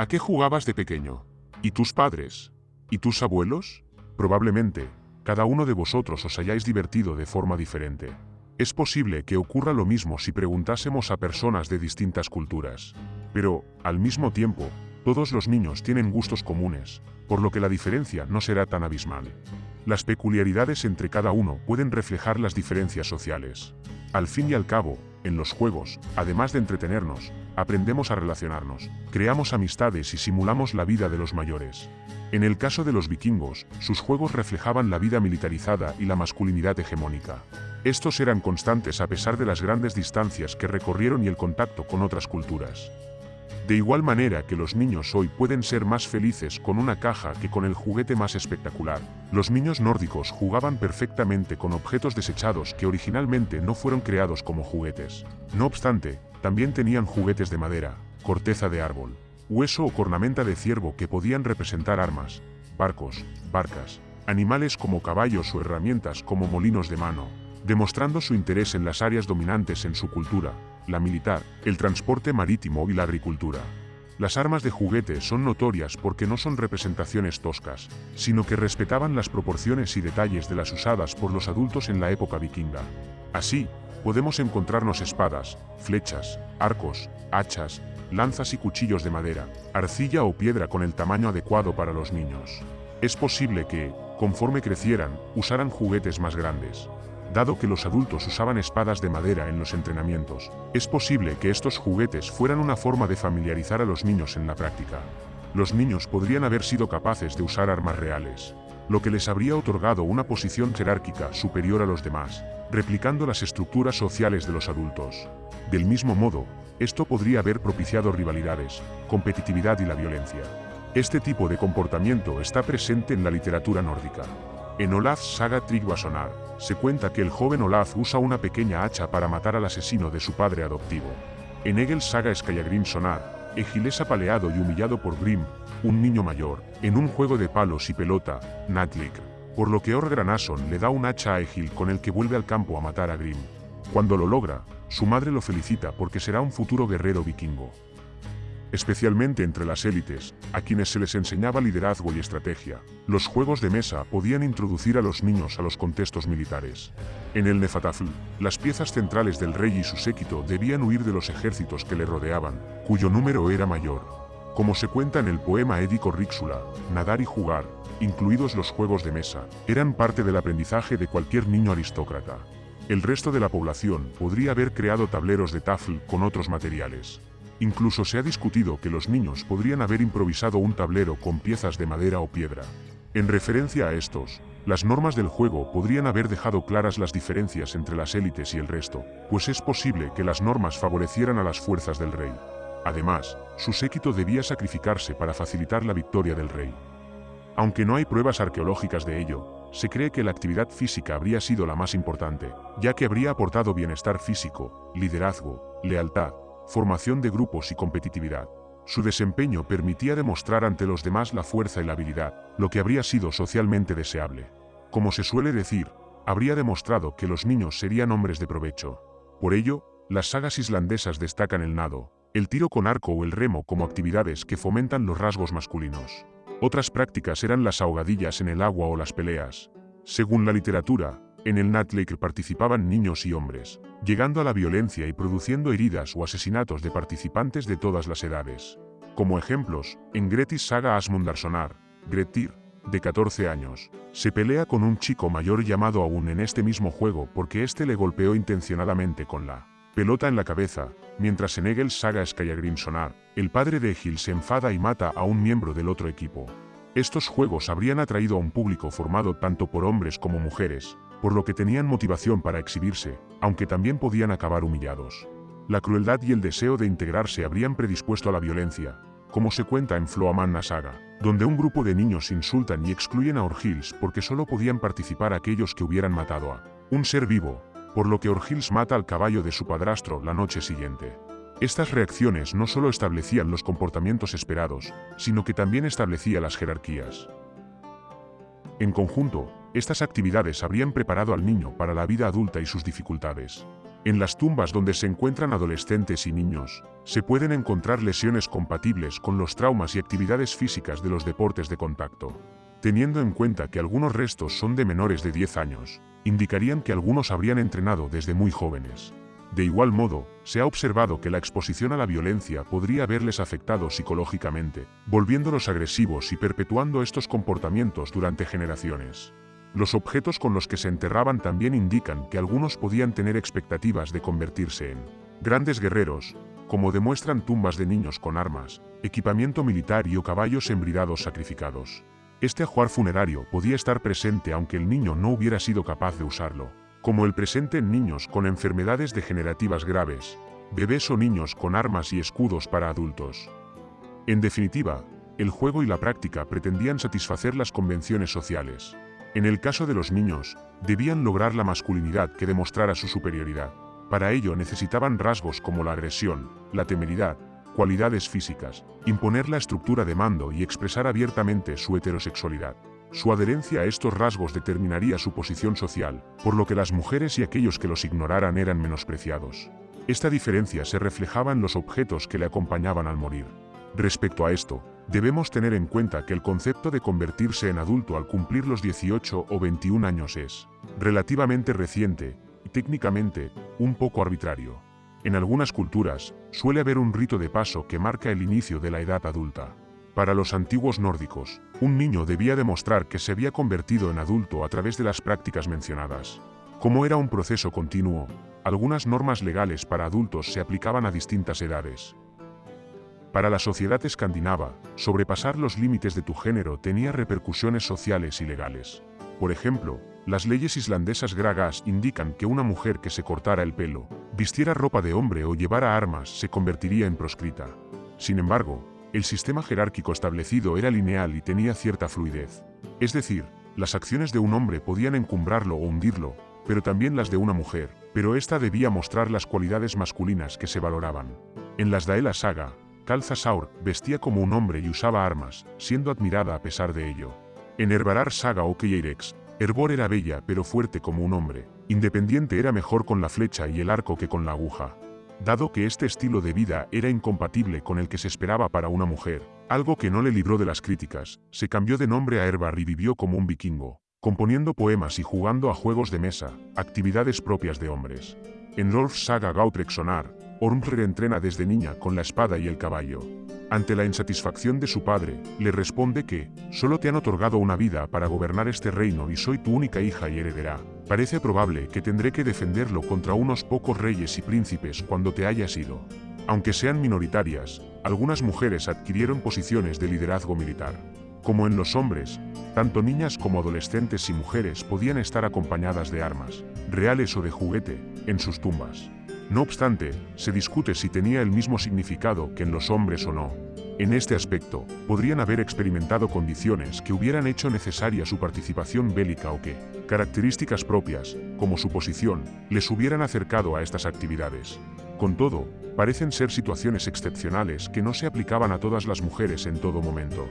¿A qué jugabas de pequeño? ¿Y tus padres? ¿Y tus abuelos? Probablemente, cada uno de vosotros os hayáis divertido de forma diferente. Es posible que ocurra lo mismo si preguntásemos a personas de distintas culturas. Pero, al mismo tiempo, todos los niños tienen gustos comunes, por lo que la diferencia no será tan abismal. Las peculiaridades entre cada uno pueden reflejar las diferencias sociales. Al fin y al cabo, en los juegos, además de entretenernos, aprendemos a relacionarnos, creamos amistades y simulamos la vida de los mayores. En el caso de los vikingos, sus juegos reflejaban la vida militarizada y la masculinidad hegemónica. Estos eran constantes a pesar de las grandes distancias que recorrieron y el contacto con otras culturas. De igual manera que los niños hoy pueden ser más felices con una caja que con el juguete más espectacular, los niños nórdicos jugaban perfectamente con objetos desechados que originalmente no fueron creados como juguetes. No obstante, también tenían juguetes de madera, corteza de árbol, hueso o cornamenta de ciervo que podían representar armas, barcos, barcas, animales como caballos o herramientas como molinos de mano, demostrando su interés en las áreas dominantes en su cultura, la militar, el transporte marítimo y la agricultura. Las armas de juguete son notorias porque no son representaciones toscas, sino que respetaban las proporciones y detalles de las usadas por los adultos en la época vikinga. Así, podemos encontrarnos espadas, flechas, arcos, hachas, lanzas y cuchillos de madera, arcilla o piedra con el tamaño adecuado para los niños. Es posible que, conforme crecieran, usaran juguetes más grandes. Dado que los adultos usaban espadas de madera en los entrenamientos, es posible que estos juguetes fueran una forma de familiarizar a los niños en la práctica. Los niños podrían haber sido capaces de usar armas reales, lo que les habría otorgado una posición jerárquica superior a los demás, replicando las estructuras sociales de los adultos. Del mismo modo, esto podría haber propiciado rivalidades, competitividad y la violencia. Este tipo de comportamiento está presente en la literatura nórdica. En Olaf's saga Tryggvasonar, se cuenta que el joven Olaf usa una pequeña hacha para matar al asesino de su padre adoptivo. En Egel's saga Skallagrim Sonar, Egil es apaleado y humillado por Grim, un niño mayor, en un juego de palos y pelota, Natlik, por lo que Orgranason le da un hacha a Egil con el que vuelve al campo a matar a Grim. Cuando lo logra, su madre lo felicita porque será un futuro guerrero vikingo especialmente entre las élites, a quienes se les enseñaba liderazgo y estrategia. Los juegos de mesa podían introducir a los niños a los contextos militares. En el Nefatafl, las piezas centrales del rey y su séquito debían huir de los ejércitos que le rodeaban, cuyo número era mayor. Como se cuenta en el poema Édico Ríxula, nadar y jugar, incluidos los juegos de mesa, eran parte del aprendizaje de cualquier niño aristócrata. El resto de la población podría haber creado tableros de tafl con otros materiales. Incluso se ha discutido que los niños podrían haber improvisado un tablero con piezas de madera o piedra. En referencia a estos, las normas del juego podrían haber dejado claras las diferencias entre las élites y el resto, pues es posible que las normas favorecieran a las fuerzas del rey. Además, su séquito debía sacrificarse para facilitar la victoria del rey. Aunque no hay pruebas arqueológicas de ello, se cree que la actividad física habría sido la más importante, ya que habría aportado bienestar físico, liderazgo, lealtad, formación de grupos y competitividad. Su desempeño permitía demostrar ante los demás la fuerza y la habilidad, lo que habría sido socialmente deseable. Como se suele decir, habría demostrado que los niños serían hombres de provecho. Por ello, las sagas islandesas destacan el nado, el tiro con arco o el remo como actividades que fomentan los rasgos masculinos. Otras prácticas eran las ahogadillas en el agua o las peleas. Según la literatura, en el Natlake participaban niños y hombres, llegando a la violencia y produciendo heridas o asesinatos de participantes de todas las edades. Como ejemplos, en Gretis saga Asmundarsonar, Gretir, de 14 años, se pelea con un chico mayor llamado aún en este mismo juego porque éste le golpeó intencionadamente con la pelota en la cabeza, mientras en Egel saga Skallagrim Sonar, el padre de Egil se enfada y mata a un miembro del otro equipo. Estos juegos habrían atraído a un público formado tanto por hombres como mujeres, por lo que tenían motivación para exhibirse, aunque también podían acabar humillados. La crueldad y el deseo de integrarse habrían predispuesto a la violencia, como se cuenta en Floamanna Saga, donde un grupo de niños insultan y excluyen a Orgils porque solo podían participar aquellos que hubieran matado a un ser vivo, por lo que Orgils mata al caballo de su padrastro la noche siguiente. Estas reacciones no solo establecían los comportamientos esperados, sino que también establecía las jerarquías. En conjunto, estas actividades habrían preparado al niño para la vida adulta y sus dificultades. En las tumbas donde se encuentran adolescentes y niños, se pueden encontrar lesiones compatibles con los traumas y actividades físicas de los deportes de contacto. Teniendo en cuenta que algunos restos son de menores de 10 años, indicarían que algunos habrían entrenado desde muy jóvenes. De igual modo, se ha observado que la exposición a la violencia podría haberles afectado psicológicamente, volviéndolos agresivos y perpetuando estos comportamientos durante generaciones. Los objetos con los que se enterraban también indican que algunos podían tener expectativas de convertirse en grandes guerreros, como demuestran tumbas de niños con armas, equipamiento militar y o caballos embridados sacrificados. Este ajuar funerario podía estar presente aunque el niño no hubiera sido capaz de usarlo, como el presente en niños con enfermedades degenerativas graves, bebés o niños con armas y escudos para adultos. En definitiva, el juego y la práctica pretendían satisfacer las convenciones sociales. En el caso de los niños, debían lograr la masculinidad que demostrara su superioridad. Para ello necesitaban rasgos como la agresión, la temeridad, cualidades físicas, imponer la estructura de mando y expresar abiertamente su heterosexualidad. Su adherencia a estos rasgos determinaría su posición social, por lo que las mujeres y aquellos que los ignoraran eran menospreciados. Esta diferencia se reflejaba en los objetos que le acompañaban al morir. Respecto a esto, debemos tener en cuenta que el concepto de convertirse en adulto al cumplir los 18 o 21 años es relativamente reciente y técnicamente un poco arbitrario. En algunas culturas, suele haber un rito de paso que marca el inicio de la edad adulta. Para los antiguos nórdicos, un niño debía demostrar que se había convertido en adulto a través de las prácticas mencionadas. Como era un proceso continuo, algunas normas legales para adultos se aplicaban a distintas edades. Para la sociedad escandinava, sobrepasar los límites de tu género tenía repercusiones sociales y legales. Por ejemplo, las leyes islandesas gragas indican que una mujer que se cortara el pelo, vistiera ropa de hombre o llevara armas se convertiría en proscrita. Sin embargo, el sistema jerárquico establecido era lineal y tenía cierta fluidez. Es decir, las acciones de un hombre podían encumbrarlo o hundirlo, pero también las de una mujer, pero ésta debía mostrar las cualidades masculinas que se valoraban. En las Daela Saga, Calzasaur vestía como un hombre y usaba armas, siendo admirada a pesar de ello. En Herbarar Saga o Keirex, Herbor era bella pero fuerte como un hombre. Independiente era mejor con la flecha y el arco que con la aguja. Dado que este estilo de vida era incompatible con el que se esperaba para una mujer, algo que no le libró de las críticas, se cambió de nombre a Herbar y vivió como un vikingo, componiendo poemas y jugando a juegos de mesa, actividades propias de hombres. En Rolf Saga Gautrek Sonar, Ormr entrena desde niña con la espada y el caballo. Ante la insatisfacción de su padre, le responde que, solo te han otorgado una vida para gobernar este reino y soy tu única hija y heredera. Parece probable que tendré que defenderlo contra unos pocos reyes y príncipes cuando te hayas ido. Aunque sean minoritarias, algunas mujeres adquirieron posiciones de liderazgo militar. Como en los hombres, tanto niñas como adolescentes y mujeres podían estar acompañadas de armas, reales o de juguete, en sus tumbas. No obstante, se discute si tenía el mismo significado que en los hombres o no. En este aspecto, podrían haber experimentado condiciones que hubieran hecho necesaria su participación bélica o que, características propias, como su posición, les hubieran acercado a estas actividades. Con todo, parecen ser situaciones excepcionales que no se aplicaban a todas las mujeres en todo momento.